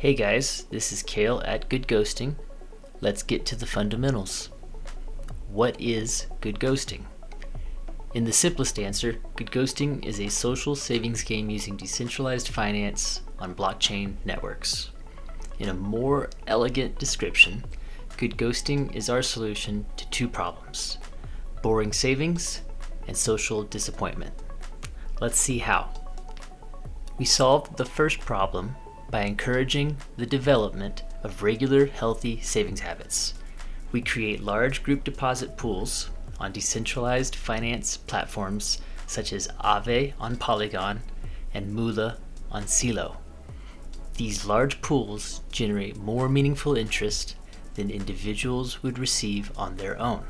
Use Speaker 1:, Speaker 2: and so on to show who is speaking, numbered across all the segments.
Speaker 1: Hey guys, this is Kale at Good Ghosting. Let's get to the fundamentals. What is good ghosting? In the simplest answer, good ghosting is a social savings game using decentralized finance on blockchain networks. In a more elegant description, good ghosting is our solution to two problems, boring savings and social disappointment. Let's see how. We solved the first problem by encouraging the development of regular healthy savings habits. We create large group deposit pools on decentralized finance platforms such as Aave on Polygon and Moola on Celo. These large pools generate more meaningful interest than individuals would receive on their own.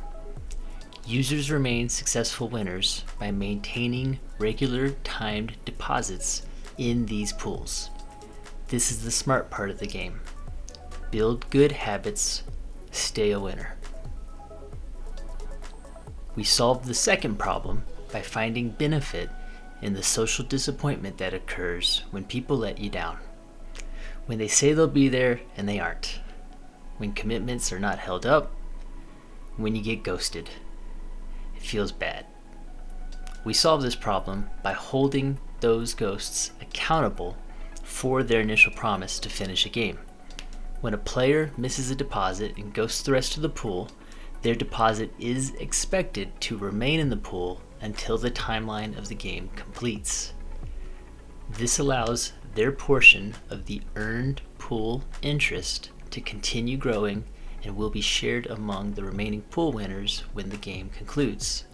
Speaker 1: Users remain successful winners by maintaining regular timed deposits in these pools. This is the smart part of the game. Build good habits, stay a winner. We solve the second problem by finding benefit in the social disappointment that occurs when people let you down. When they say they'll be there and they aren't. When commitments are not held up. When you get ghosted. It feels bad. We solve this problem by holding those ghosts accountable for their initial promise to finish a game. When a player misses a deposit and ghosts the rest of the pool, their deposit is expected to remain in the pool until the timeline of the game completes. This allows their portion of the earned pool interest to continue growing and will be shared among the remaining pool winners when the game concludes.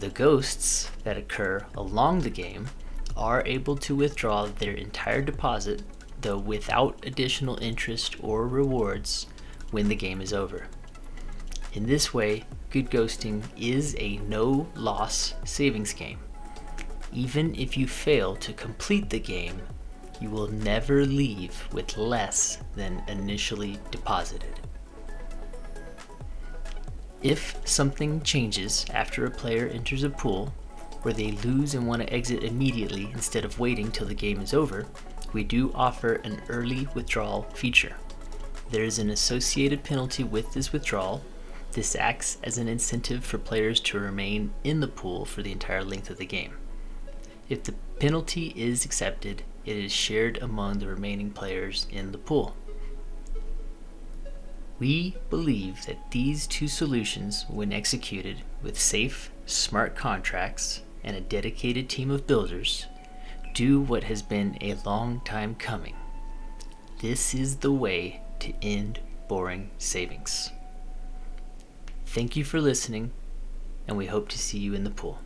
Speaker 1: The ghosts that occur along the game are able to withdraw their entire deposit, though without additional interest or rewards, when the game is over. In this way, Good Ghosting is a no-loss savings game. Even if you fail to complete the game, you will never leave with less than initially deposited. If something changes after a player enters a pool, where they lose and want to exit immediately instead of waiting till the game is over, we do offer an early withdrawal feature. There is an associated penalty with this withdrawal. This acts as an incentive for players to remain in the pool for the entire length of the game. If the penalty is accepted, it is shared among the remaining players in the pool. We believe that these two solutions, when executed with safe, smart contracts, and a dedicated team of builders do what has been a long time coming. This is the way to end boring savings. Thank you for listening, and we hope to see you in the pool.